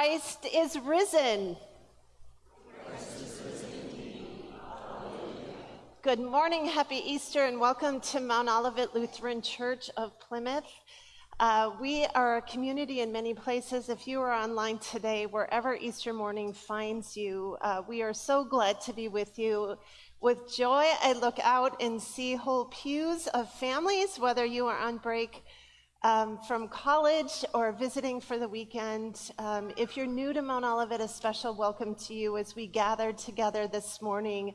Christ is risen. Good morning, happy Easter, and welcome to Mount Olivet Lutheran Church of Plymouth. Uh, we are a community in many places. If you are online today, wherever Easter morning finds you, uh, we are so glad to be with you. With joy, I look out and see whole pews of families, whether you are on break um, from college or visiting for the weekend. Um, if you're new to Mount Olivet, a special welcome to you as we gather together this morning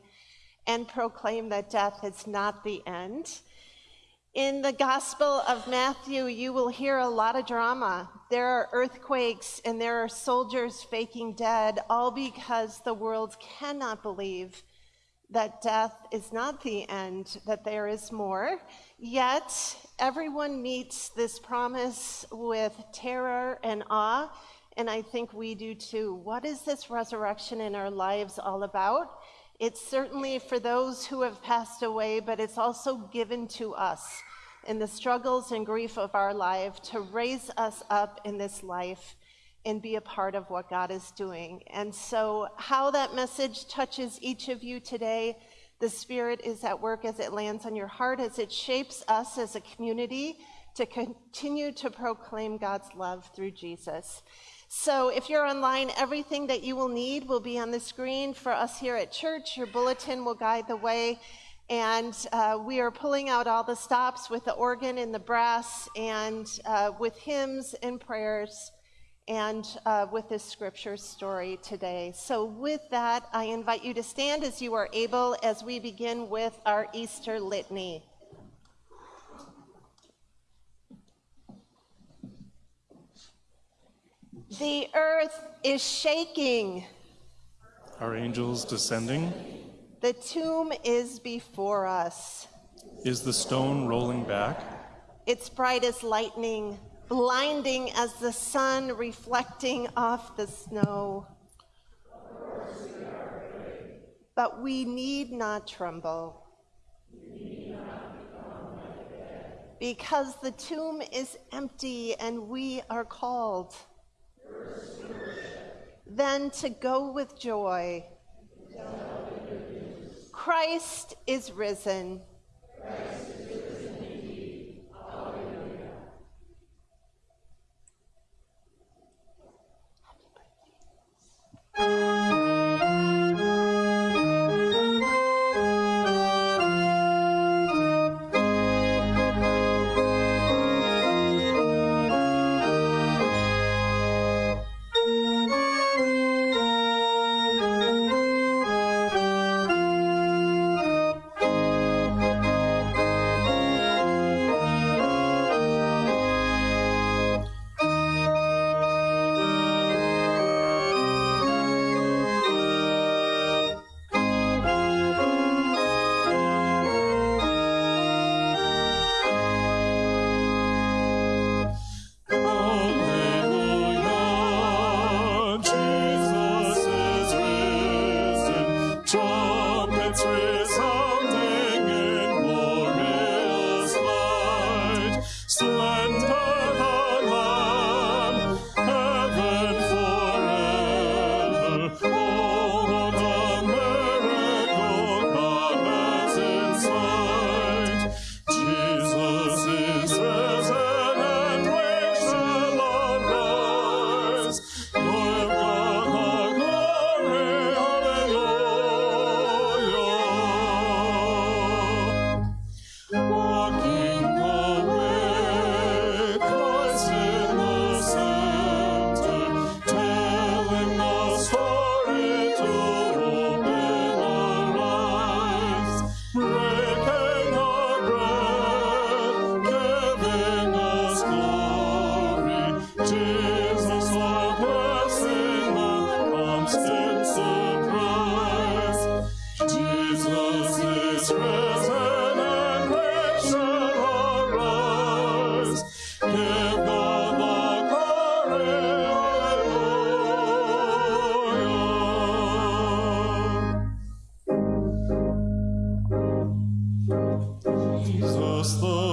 and proclaim that death is not the end. In the Gospel of Matthew, you will hear a lot of drama. There are earthquakes and there are soldiers faking dead, all because the world cannot believe that death is not the end, that there is more. Yet, everyone meets this promise with terror and awe, and I think we do too. What is this resurrection in our lives all about? It's certainly for those who have passed away, but it's also given to us in the struggles and grief of our life to raise us up in this life and be a part of what God is doing. And so, how that message touches each of you today, the Spirit is at work as it lands on your heart, as it shapes us as a community to continue to proclaim God's love through Jesus. So if you're online, everything that you will need will be on the screen for us here at church. Your bulletin will guide the way. And uh, we are pulling out all the stops with the organ and the brass and uh, with hymns and prayers and uh, with this scripture story today. So, with that, I invite you to stand as you are able as we begin with our Easter litany. The earth is shaking. Are angels descending? The tomb is before us. Is the stone rolling back? It's bright as lightning, blinding as the sun reflecting off the snow. But we need not tremble. Because the tomb is empty and we are called then to go with joy. Christ is risen. We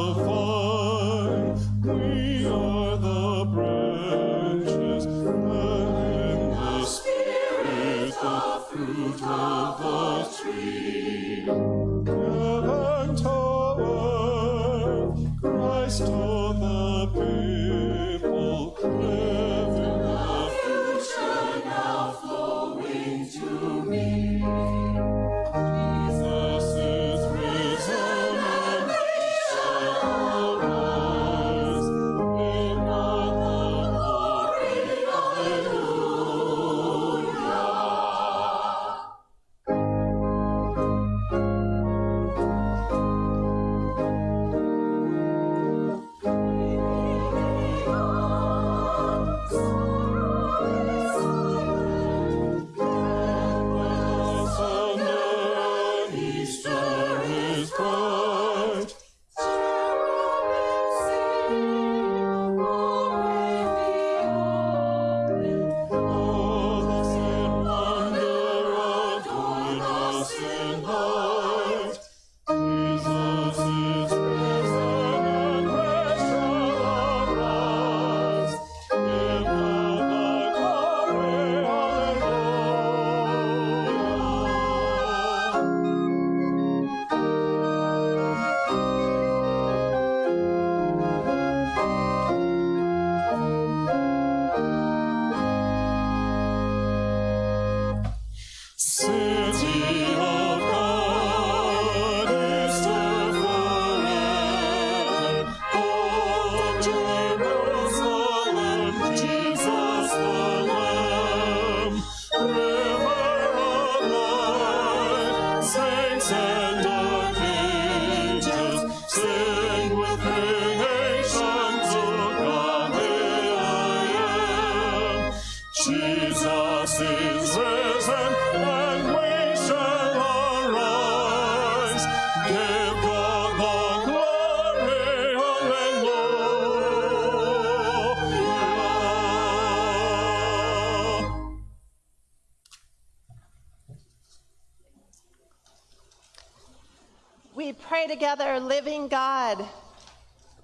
living God.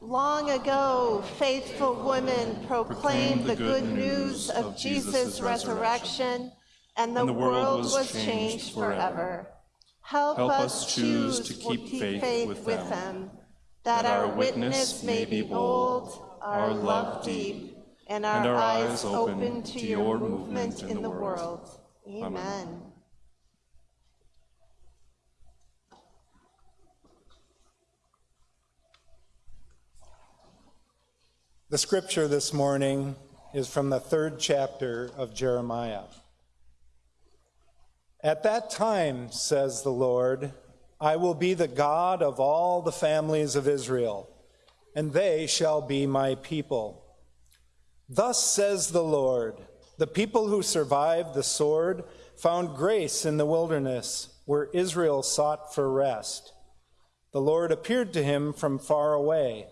Long ago, faithful women proclaimed the good news of Jesus' resurrection, and the world was changed forever. Help us choose to keep faith with them, that our witness may be bold, our love deep, and our eyes open to your movement in the world. Amen. The scripture this morning is from the third chapter of Jeremiah. At that time, says the Lord, I will be the God of all the families of Israel, and they shall be my people. Thus says the Lord The people who survived the sword found grace in the wilderness, where Israel sought for rest. The Lord appeared to him from far away.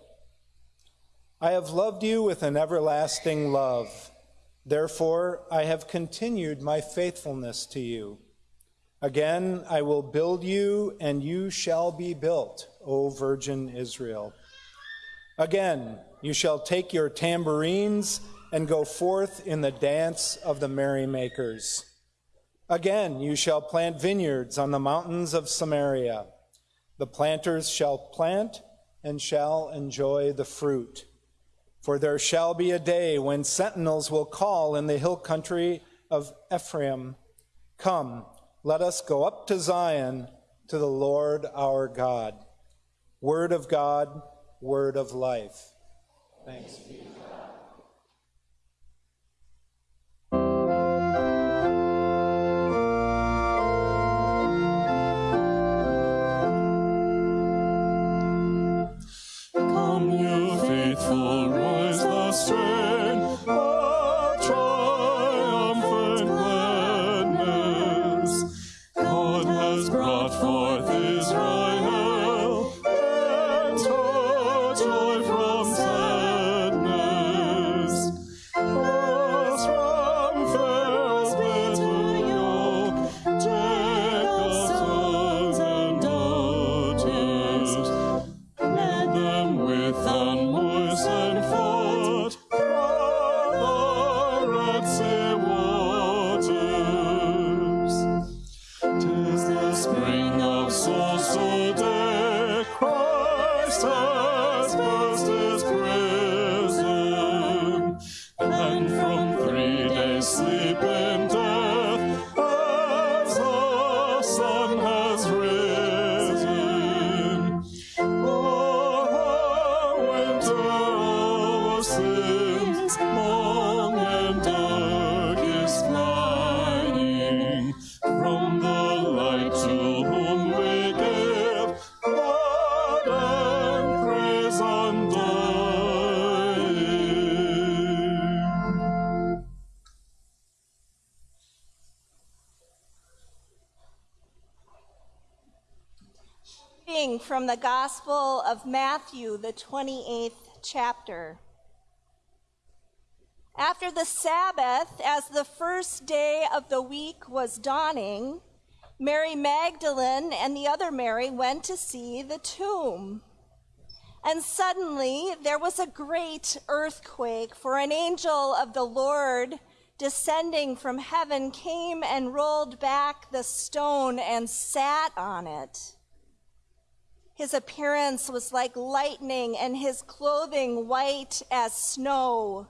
I have loved you with an everlasting love. Therefore, I have continued my faithfulness to you. Again, I will build you, and you shall be built, O Virgin Israel. Again, you shall take your tambourines and go forth in the dance of the merrymakers. Again, you shall plant vineyards on the mountains of Samaria. The planters shall plant and shall enjoy the fruit. For there shall be a day when sentinels will call in the hill country of Ephraim, Come, let us go up to Zion, to the Lord our God. Word of God, word of life. Thanks be of Matthew, the 28th chapter. After the Sabbath, as the first day of the week was dawning, Mary Magdalene and the other Mary went to see the tomb. And suddenly there was a great earthquake, for an angel of the Lord descending from heaven came and rolled back the stone and sat on it. His appearance was like lightning, and his clothing white as snow.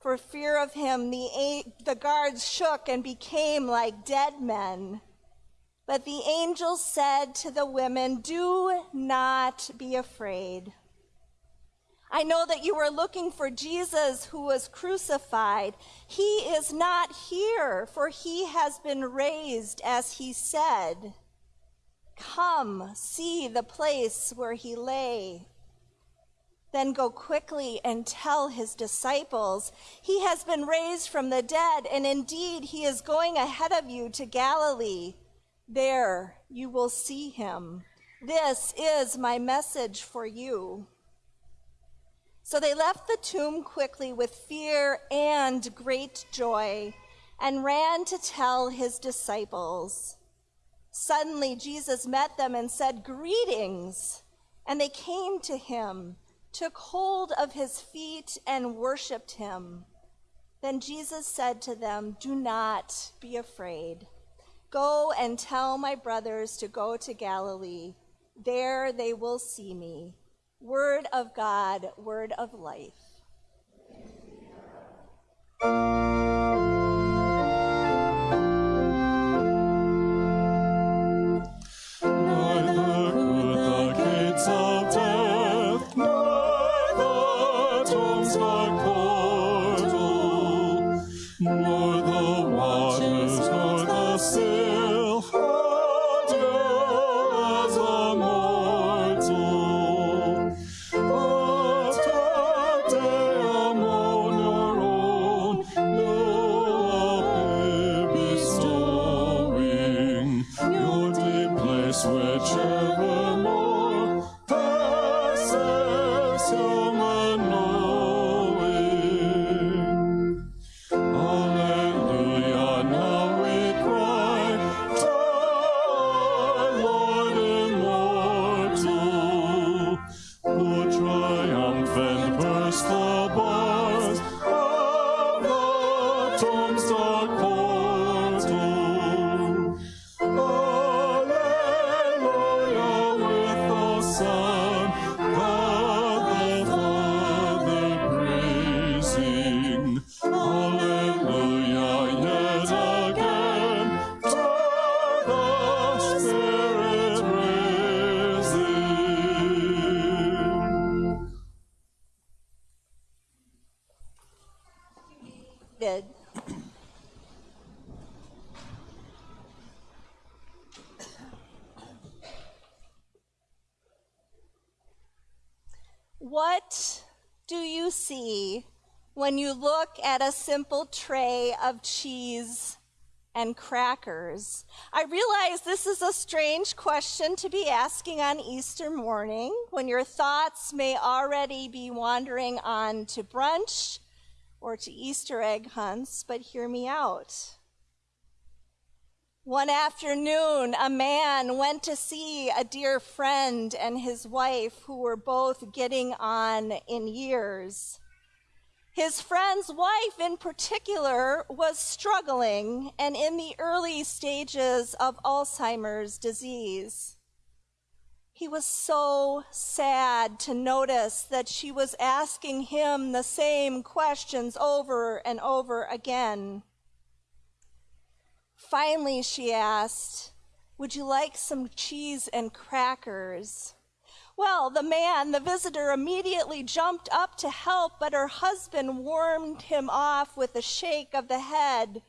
For fear of him, the, the guards shook and became like dead men. But the angel said to the women, Do not be afraid. I know that you are looking for Jesus who was crucified. He is not here, for he has been raised as he said. Come, see the place where he lay. Then go quickly and tell his disciples, He has been raised from the dead, and indeed he is going ahead of you to Galilee. There you will see him. This is my message for you. So they left the tomb quickly with fear and great joy and ran to tell his disciples. Suddenly, Jesus met them and said, Greetings. And they came to him, took hold of his feet, and worshiped him. Then Jesus said to them, Do not be afraid. Go and tell my brothers to go to Galilee. There they will see me. Word of God, word of life. At a simple tray of cheese and crackers? I realize this is a strange question to be asking on Easter morning when your thoughts may already be wandering on to brunch or to Easter egg hunts, but hear me out. One afternoon, a man went to see a dear friend and his wife who were both getting on in years. His friend's wife, in particular, was struggling and in the early stages of Alzheimer's disease. He was so sad to notice that she was asking him the same questions over and over again. Finally, she asked, Would you like some cheese and crackers? Well, the man, the visitor, immediately jumped up to help, but her husband warned him off with a shake of the head,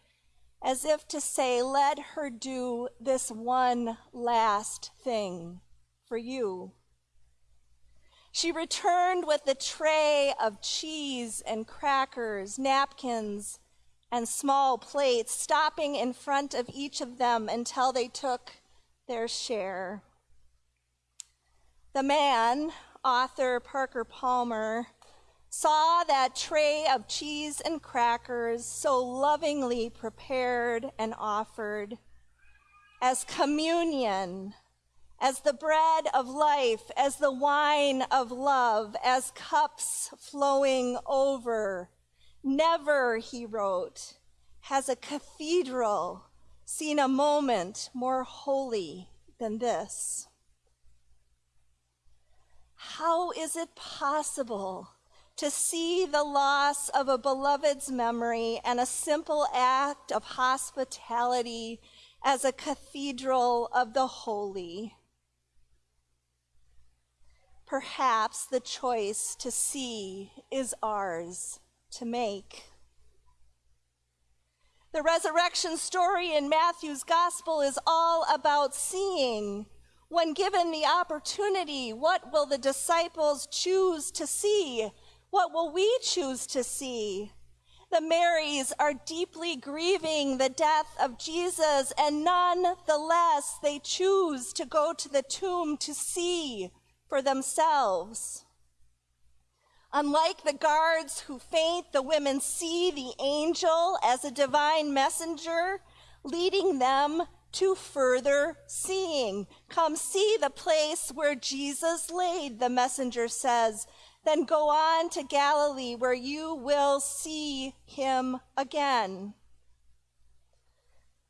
as if to say, Let her do this one last thing for you. She returned with a tray of cheese and crackers, napkins, and small plates, stopping in front of each of them until they took their share. The man, author Parker Palmer, saw that tray of cheese and crackers so lovingly prepared and offered as communion, as the bread of life, as the wine of love, as cups flowing over Never, he wrote, has a cathedral seen a moment more holy than this. How is it possible to see the loss of a beloved's memory and a simple act of hospitality as a cathedral of the holy? Perhaps the choice to see is ours to make. The resurrection story in Matthew's gospel is all about seeing. When given the opportunity, what will the disciples choose to see? What will we choose to see? The Marys are deeply grieving the death of Jesus, and nonetheless, they choose to go to the tomb to see for themselves. Unlike the guards who faint, the women see the angel as a divine messenger leading them to further seeing. Come see the place where Jesus laid, the messenger says. Then go on to Galilee where you will see him again.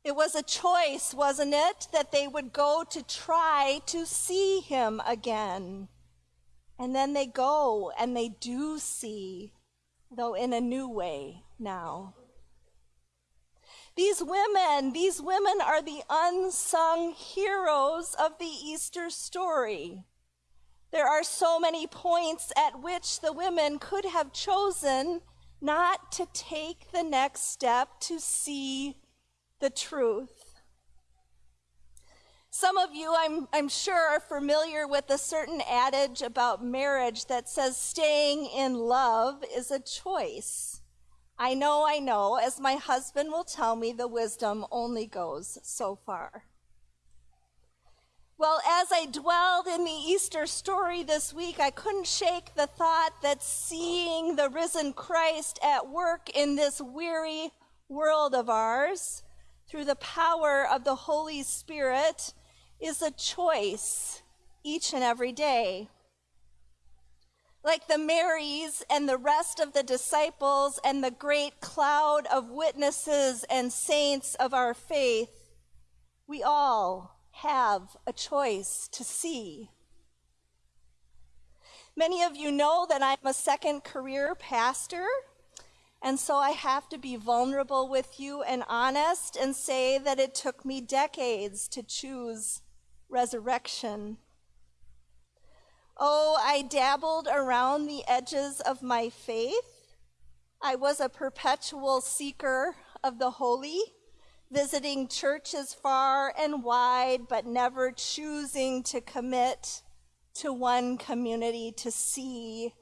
It was a choice, wasn't it, that they would go to try to see him again. And then they go and they do see, though in a new way now. These women, these women are the unsung heroes of the Easter story. There are so many points at which the women could have chosen not to take the next step to see the truth. Some of you, I'm, I'm sure, are familiar with a certain adage about marriage that says staying in love is a choice. I know, I know, as my husband will tell me, the wisdom only goes so far. Well, as I dwelled in the Easter story this week, I couldn't shake the thought that seeing the risen Christ at work in this weary world of ours through the power of the Holy Spirit is a choice each and every day. Like the Marys and the rest of the disciples and the great cloud of witnesses and saints of our faith, we all have a choice to see. Many of you know that I'm a second career pastor, and so I have to be vulnerable with you and honest and say that it took me decades to choose resurrection. Oh, I dabbled around the edges of my faith. I was a perpetual seeker of the holy, visiting churches far and wide, but never choosing to commit to one community to see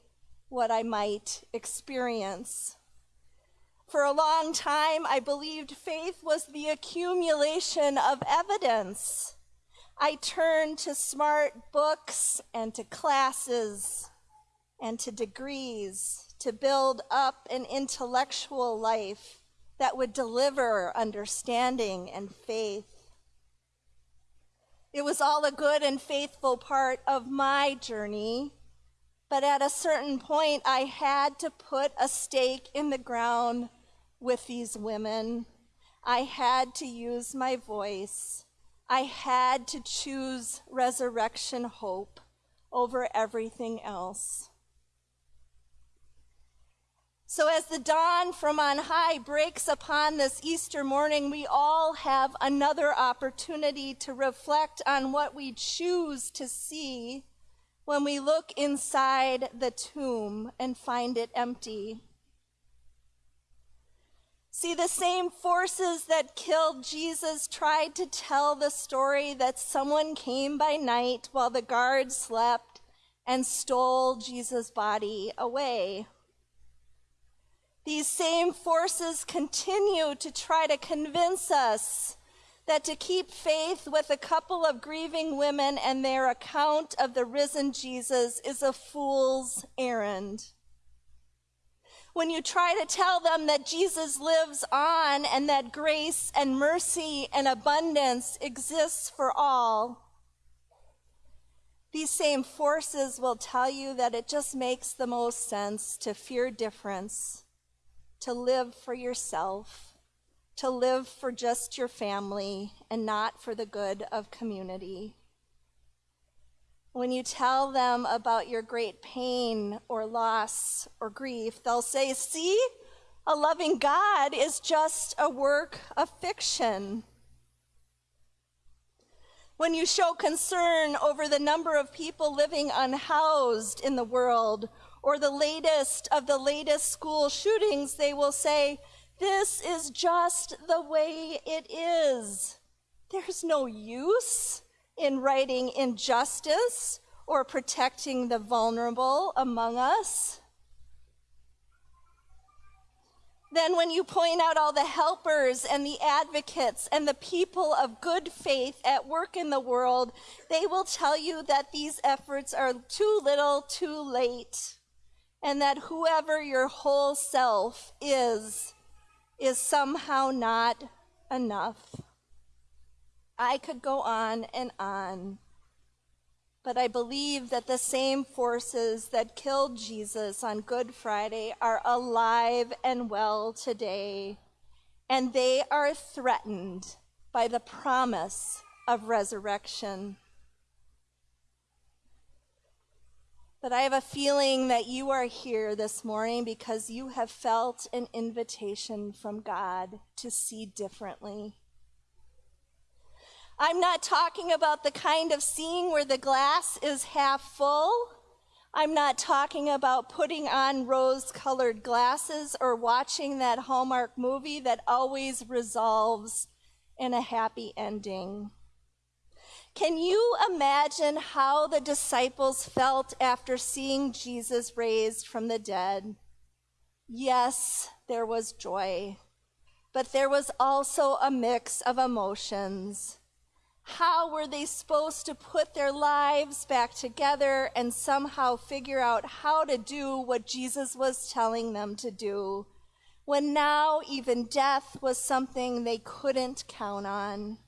what I might experience. For a long time, I believed faith was the accumulation of evidence I turned to smart books and to classes and to degrees to build up an intellectual life that would deliver understanding and faith. It was all a good and faithful part of my journey, but at a certain point, I had to put a stake in the ground with these women. I had to use my voice. I had to choose resurrection hope over everything else. So, as the dawn from on high breaks upon this Easter morning, we all have another opportunity to reflect on what we choose to see when we look inside the tomb and find it empty. See, the same forces that killed Jesus tried to tell the story that someone came by night while the guards slept and stole Jesus' body away. These same forces continue to try to convince us that to keep faith with a couple of grieving women and their account of the risen Jesus is a fool's errand when you try to tell them that Jesus lives on and that grace and mercy and abundance exists for all, these same forces will tell you that it just makes the most sense to fear difference, to live for yourself, to live for just your family and not for the good of community. When you tell them about your great pain or loss or grief, they'll say, See, a loving God is just a work of fiction. When you show concern over the number of people living unhoused in the world or the latest of the latest school shootings, they will say, This is just the way it is. There's no use in righting injustice or protecting the vulnerable among us. Then, when you point out all the helpers and the advocates and the people of good faith at work in the world, they will tell you that these efforts are too little, too late, and that whoever your whole self is, is somehow not enough. I could go on and on. But I believe that the same forces that killed Jesus on Good Friday are alive and well today, and they are threatened by the promise of resurrection. But I have a feeling that you are here this morning because you have felt an invitation from God to see differently. I'm not talking about the kind of seeing where the glass is half full. I'm not talking about putting on rose colored glasses or watching that Hallmark movie that always resolves in a happy ending. Can you imagine how the disciples felt after seeing Jesus raised from the dead? Yes, there was joy, but there was also a mix of emotions. How were they supposed to put their lives back together and somehow figure out how to do what Jesus was telling them to do when now even death was something they couldn't count on?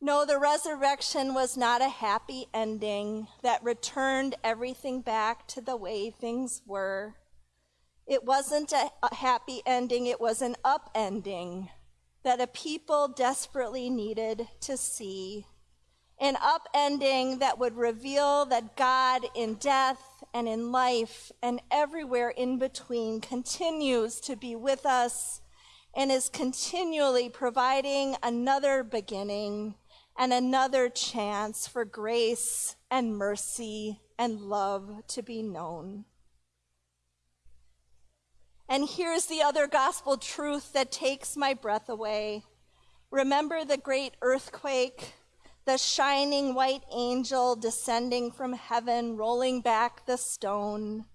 No, the resurrection was not a happy ending that returned everything back to the way things were. It wasn't a, happy ending, it was an upending that a people desperately needed to see. An upending that would reveal that God in death and in life and everywhere in between continues to be with us and is continually providing another beginning and another chance for grace and mercy and love to be known. And here's the other gospel truth that takes my breath away. Remember the great earthquake, the shining white angel descending from heaven, rolling back the stone,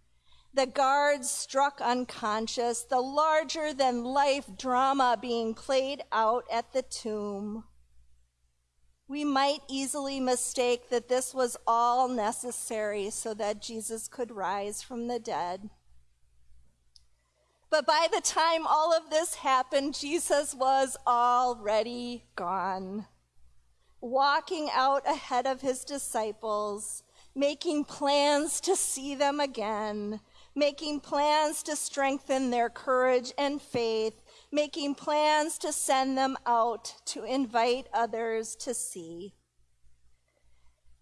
the guards struck unconscious, the larger than life drama being played out at the tomb we might easily mistake that this was all necessary so that Jesus could rise from the dead. But by the time all of this happened, Jesus was already gone, walking out ahead of his disciples, making plans to see them again, making plans to strengthen their courage and faith, making plans to send them out to invite others to see.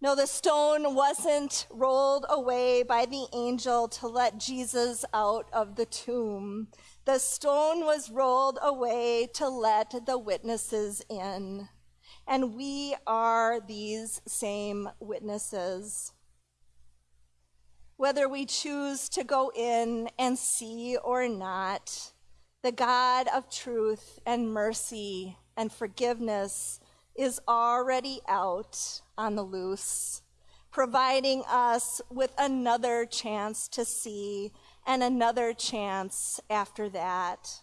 No, the stone wasn't rolled away by the angel to let Jesus out of the tomb. The stone was rolled away to let the witnesses in. And we are these same witnesses. Whether we choose to go in and see or not, the God of truth and mercy and forgiveness is already out on the loose, providing us with another chance to see and another chance after that.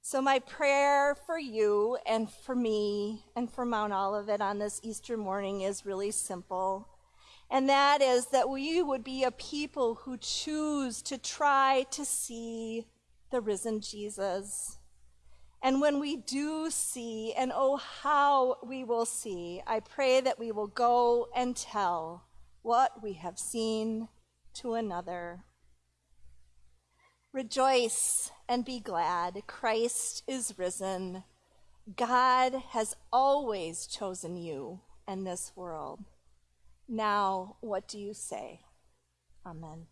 So, my prayer for you and for me and for Mount Olivet on this Easter morning is really simple. And that is that we would be a people who choose to try to see the risen Jesus. And when we do see, and oh, how we will see, I pray that we will go and tell what we have seen to another. Rejoice and be glad. Christ is risen. God has always chosen you and this world. Now, what do you say? Amen.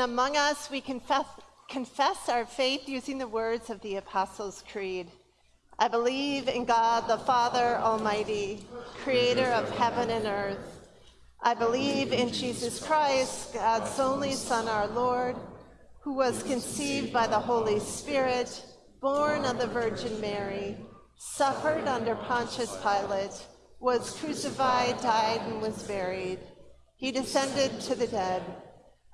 Among us, we confess, confess our faith using the words of the Apostles' Creed. I believe in God the Father Almighty, creator of heaven and earth. I believe in Jesus Christ, God's only Son, our Lord, who was conceived by the Holy Spirit, born of the Virgin Mary, suffered under Pontius Pilate, was crucified, died, and was buried. He descended to the dead.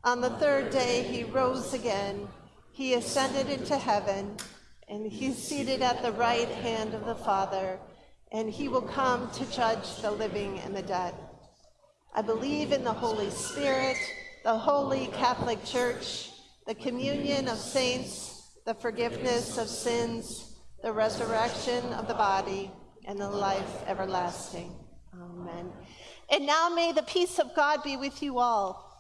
On the third day, he rose again. He ascended into heaven, and he's seated at the right hand of the Father, and he will come to judge the living and the dead. I believe in the Holy Spirit, the holy Catholic Church, the communion of saints, the forgiveness of sins, the resurrection of the body, and the life everlasting. Amen. And now may the peace of God be with you all.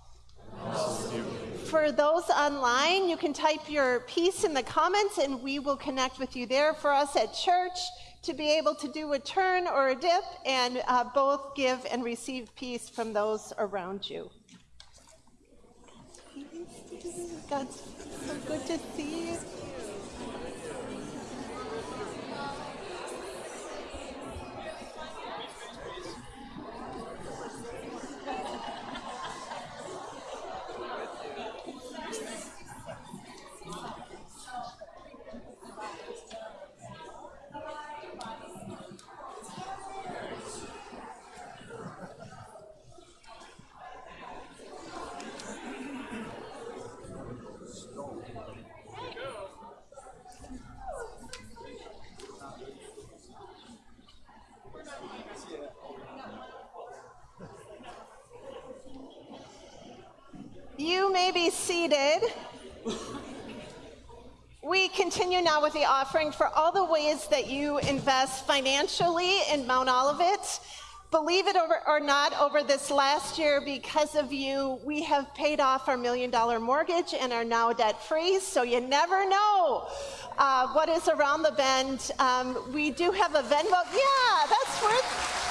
For those online, you can type your peace in the comments and we will connect with you there. For us at church, to be able to do a turn or a dip and uh, both give and receive peace from those around you. God, so good to see. You seated. We continue now with the offering for all the ways that you invest financially in Mount Olivet. Believe it or not, over this last year, because of you, we have paid off our million dollar mortgage and are now debt free. So you never know uh, what is around the bend. Um, we do have a Venmo. Yeah, that's worth.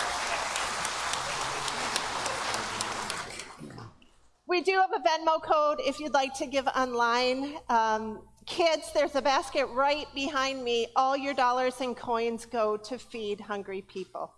We do have a Venmo code if you'd like to give online. Um, kids, there's a basket right behind me. All your dollars and coins go to feed hungry people.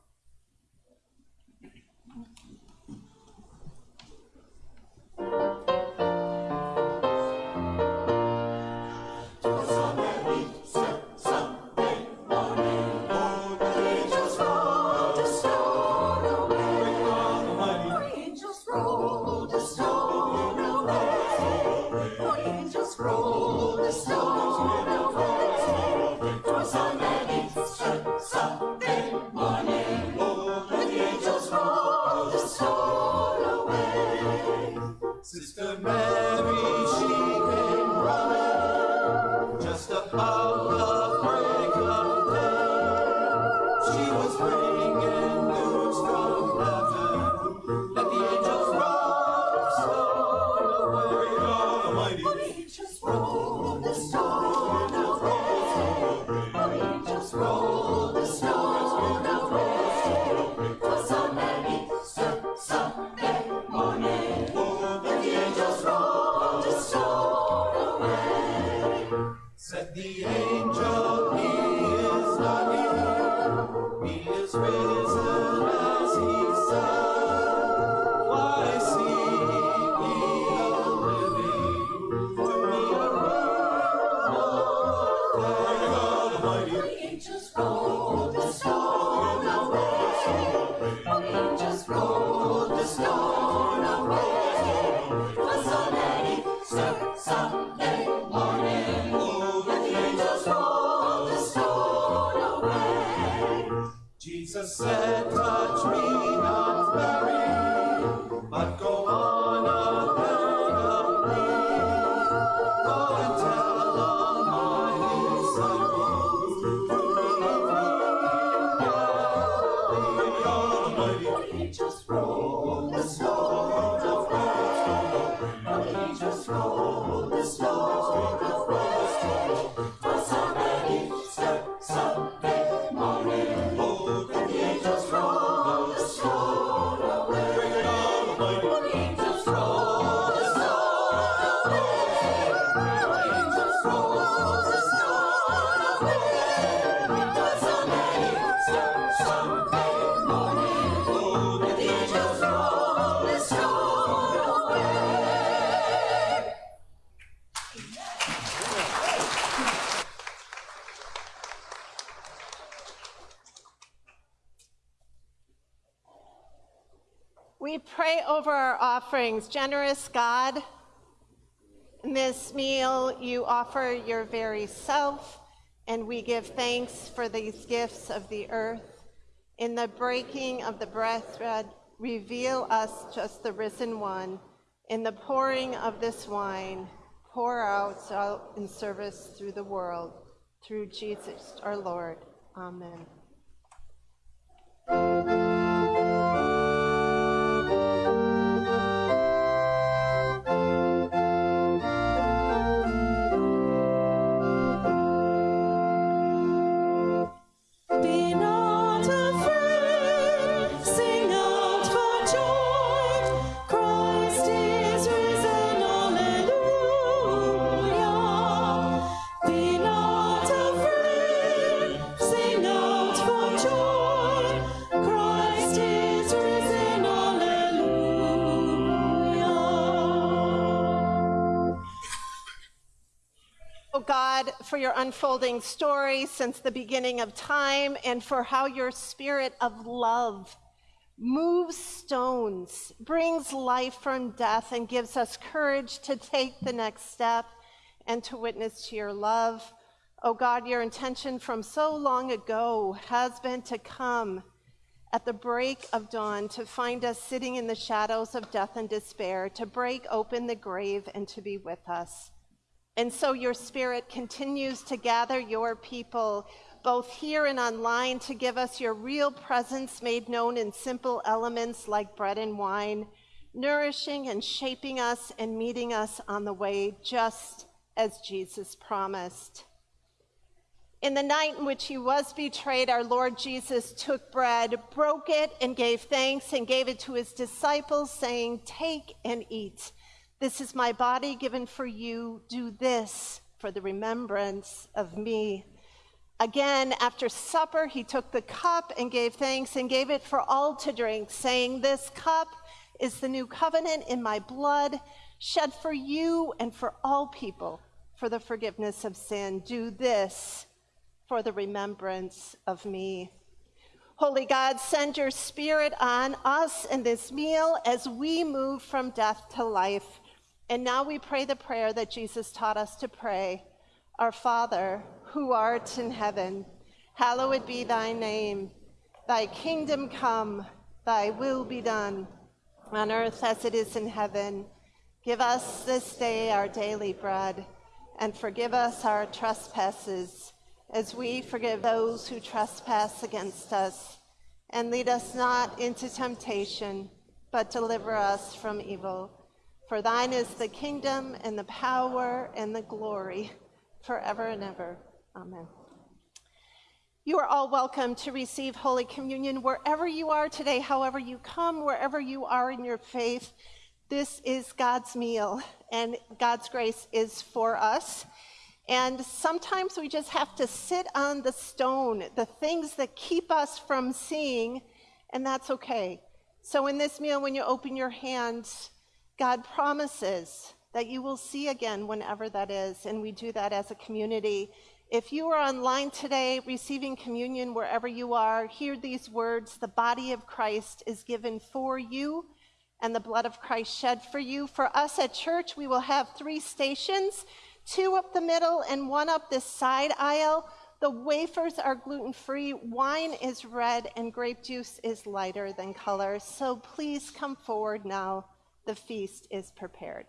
Almighty. Angels roll the stone Roll the snow, roll the snow. Offerings. Generous God, in this meal you offer your very self, and we give thanks for these gifts of the earth. In the breaking of the bread, reveal us just the risen one. In the pouring of this wine, pour out out in service through the world. Through Jesus our Lord. Amen. For your unfolding story since the beginning of time and for how your spirit of love moves stones, brings life from death, and gives us courage to take the next step and to witness to your love. Oh God, your intention from so long ago has been to come at the break of dawn to find us sitting in the shadows of death and despair, to break open the grave and to be with us. And so your spirit continues to gather your people, both here and online, to give us your real presence made known in simple elements like bread and wine, nourishing and shaping us and meeting us on the way, just as Jesus promised. In the night in which he was betrayed, our Lord Jesus took bread, broke it, and gave thanks, and gave it to his disciples, saying, Take and eat. This is my body given for you. Do this for the remembrance of me. Again, after supper, he took the cup and gave thanks and gave it for all to drink, saying, This cup is the new covenant in my blood, shed for you and for all people for the forgiveness of sin. Do this for the remembrance of me. Holy God, send your spirit on us in this meal as we move from death to life. And now we pray the prayer that Jesus taught us to pray Our Father, who art in heaven, hallowed be thy name. Thy kingdom come, thy will be done, on earth as it is in heaven. Give us this day our daily bread, and forgive us our trespasses, as we forgive those who trespass against us. And lead us not into temptation, but deliver us from evil. For thine is the kingdom, and the power, and the glory, forever and ever. Amen. You are all welcome to receive Holy Communion wherever you are today, however you come, wherever you are in your faith. This is God's meal, and God's grace is for us. And sometimes we just have to sit on the stone, the things that keep us from seeing, and that's okay. So, in this meal, when you open your hands, God promises that you will see again whenever that is, and we do that as a community. If you are online today receiving communion wherever you are, hear these words The body of Christ is given for you, and the blood of Christ shed for you. For us at church, we will have three stations two up the middle and one up this side aisle. The wafers are gluten free, wine is red, and grape juice is lighter than color. So please come forward now. The feast is prepared.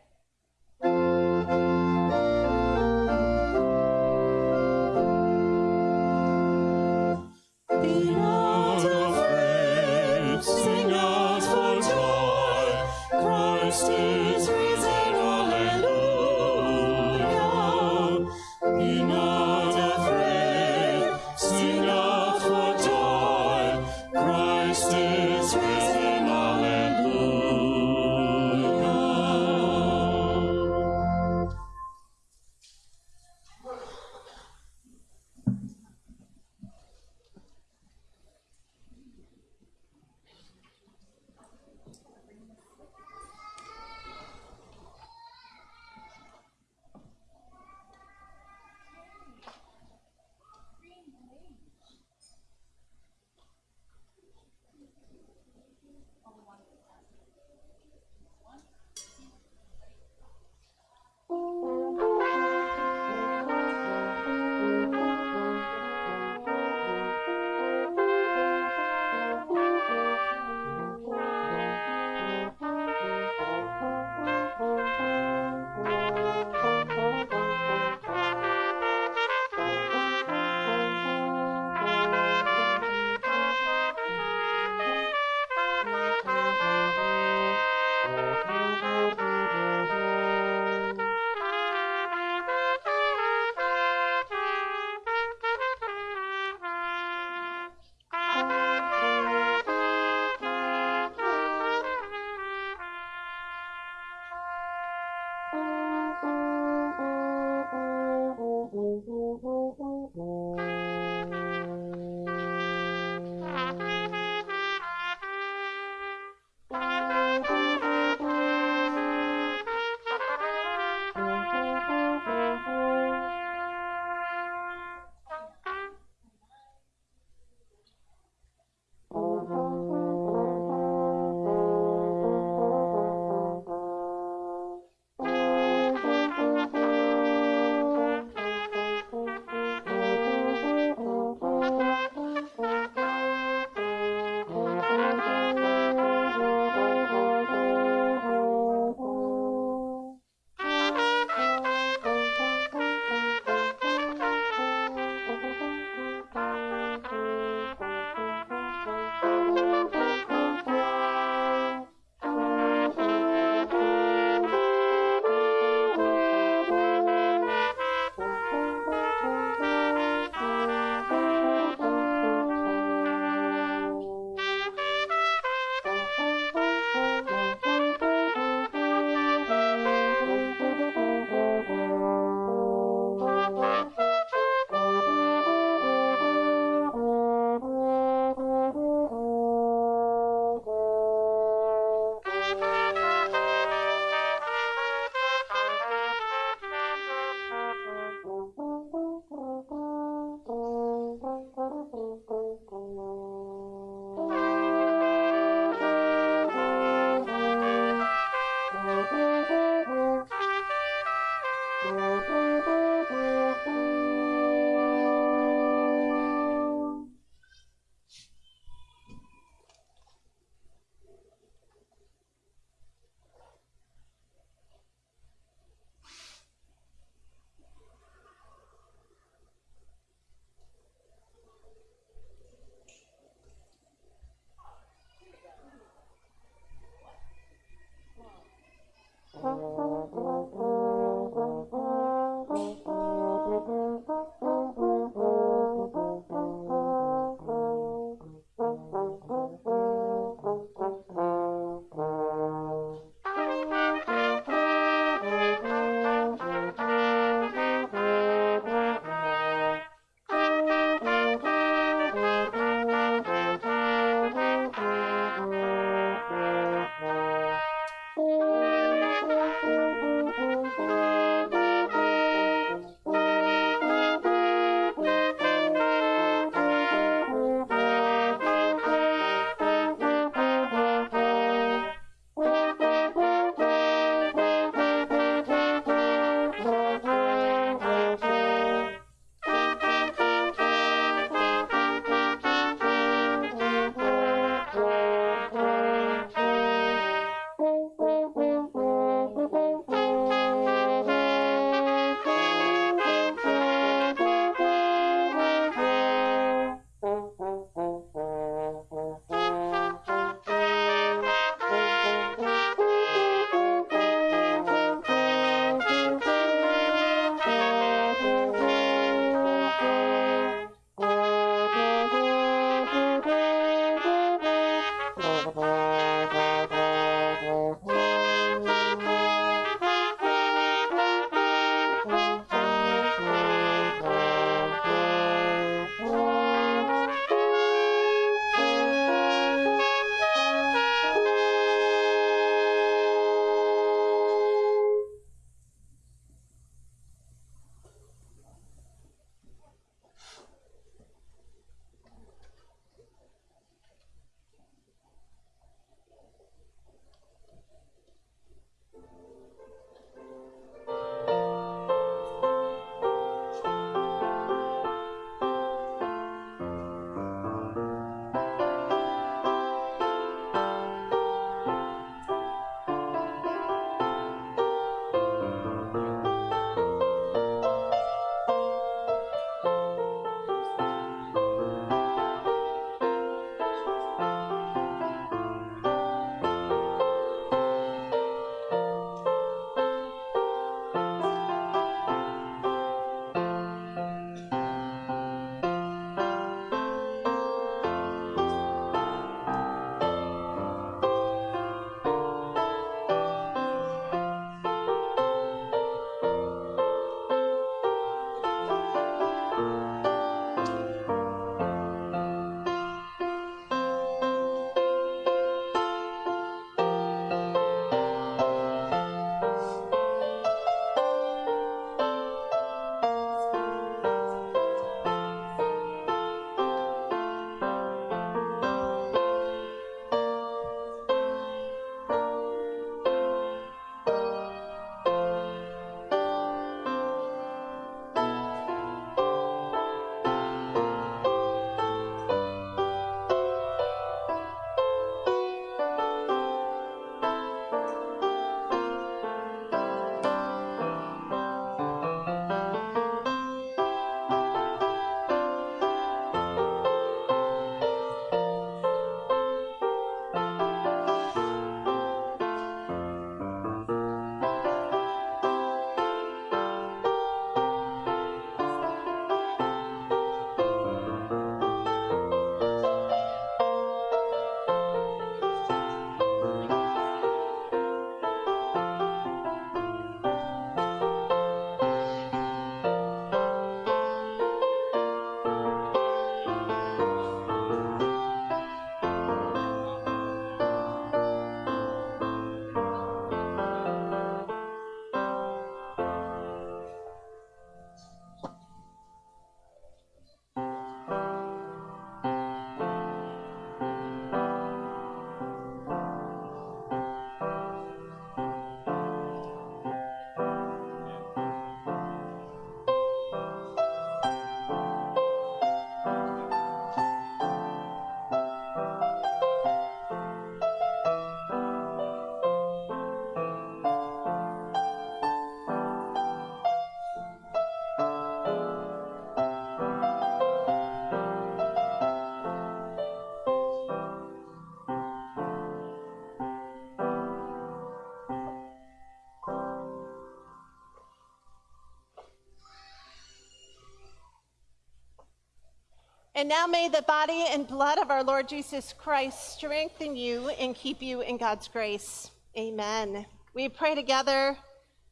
And now may the body and blood of our Lord Jesus Christ strengthen you and keep you in God's grace. Amen. We pray together.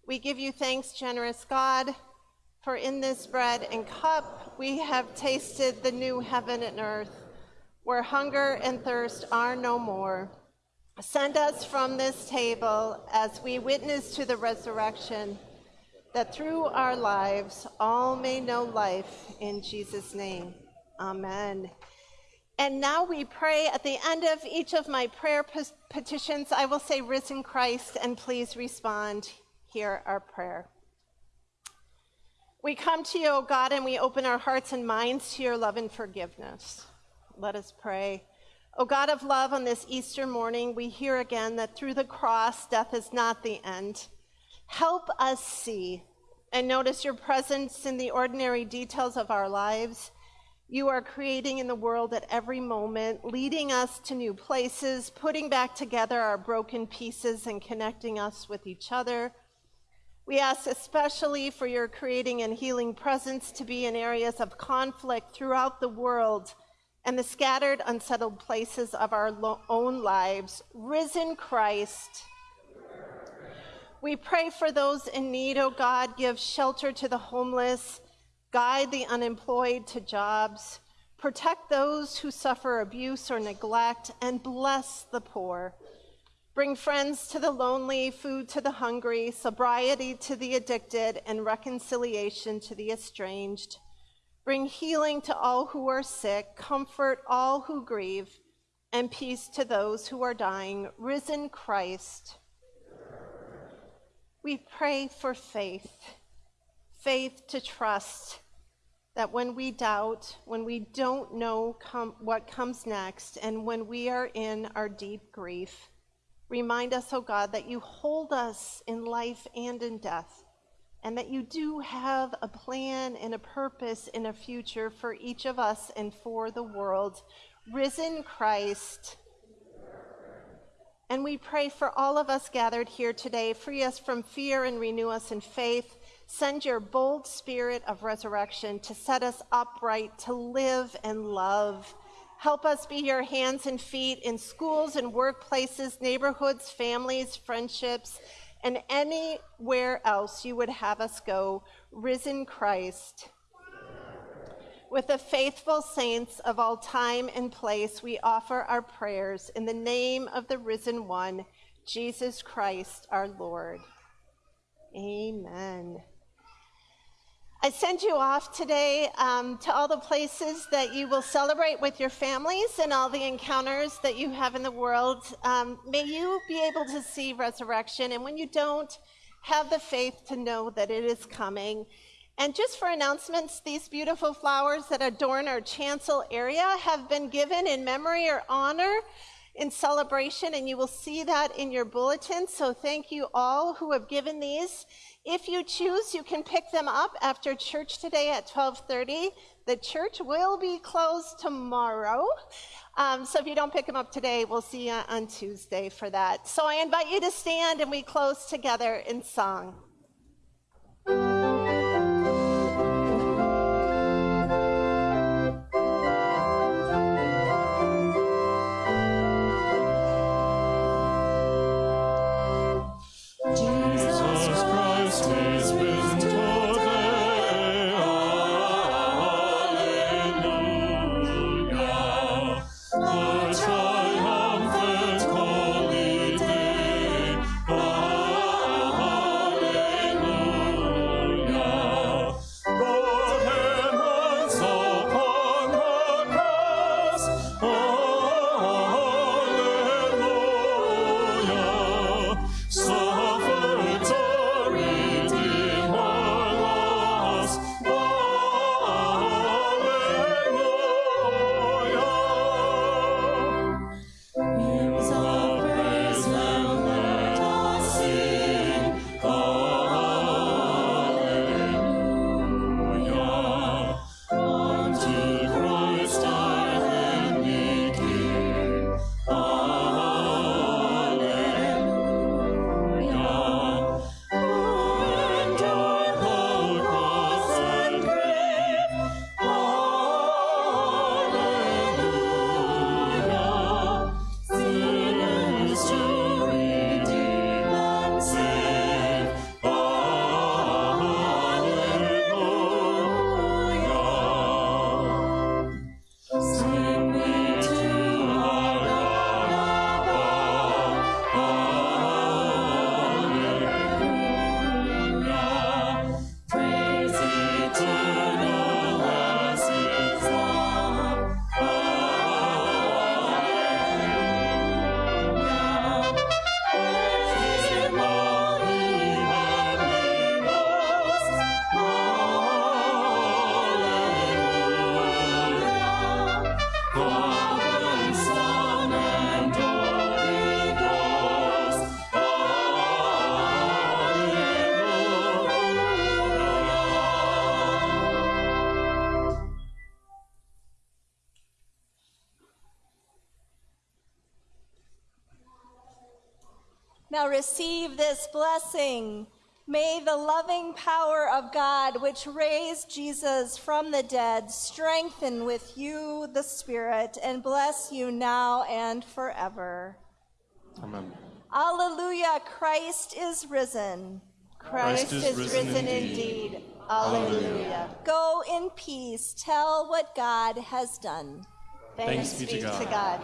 We give you thanks, generous God, for in this bread and cup we have tasted the new heaven and earth, where hunger and thirst are no more. Send us from this table as we witness to the resurrection, that through our lives all may know life in Jesus' name. Amen. And now we pray at the end of each of my prayer petitions, I will say, Risen Christ, and please respond. Hear our prayer. We come to you, O God, and we open our hearts and minds to your love and forgiveness. Let us pray. O God of love, on this Easter morning, we hear again that through the cross, death is not the end. Help us see and notice your presence in the ordinary details of our lives you are creating in the world at every moment, leading us to new places, putting back together our broken pieces and connecting us with each other. We ask especially for your creating and healing presence to be in areas of conflict throughout the world and the scattered, unsettled places of our own lives. Risen Christ. We pray for those in need, O oh God. Give shelter to the homeless guide the unemployed to jobs, protect those who suffer abuse or neglect, and bless the poor. Bring friends to the lonely, food to the hungry, sobriety to the addicted, and reconciliation to the estranged. Bring healing to all who are sick, comfort all who grieve, and peace to those who are dying. Risen Christ. We pray for faith, faith to trust that when we doubt, when we don't know com- what comes next, and when we are in our deep grief, remind us, O oh God, that you hold us in life and in death, and that you do have a plan and a purpose in a future for each of us and for the world. Risen Christ. And we pray for all of us gathered here today. Free us from fear and renew us in faith. Send your bold spirit of resurrection to set us upright, to live and love. Help us be your hands and feet in schools and workplaces, neighborhoods, families, friendships, and anywhere else you would have us go. Risen Christ. With the faithful saints of all time and place, we offer our prayers in the name of the risen one, Jesus Christ our Lord. Amen. I send you off today um, to all the places that you will celebrate with your families and all the encounters that you have in the world. Um, may you be able to see resurrection, and when you don't, have the faith to know that it is coming. And just for announcements, these beautiful flowers that adorn our chancel area have been given in memory or honor in celebration, and you will see that in your bulletin. So thank you all who have given these. If you choose, you can pick them up after church today at 12:30. The church will be closed tomorrow. Um, so if you don't pick them up today, we'll see you on Tuesday for that. So I invite you to stand and we close together in song. Receive this blessing. May the loving power of God, which raised Jesus from the dead, strengthen with you the Spirit and bless you now and forever. Amen. Alleluia, Christ is risen. Christ, Christ is is risen risen, indeed. indeed. Alleluia. Go in peace, tell what God has done. Thanks, Thanks be to God. God.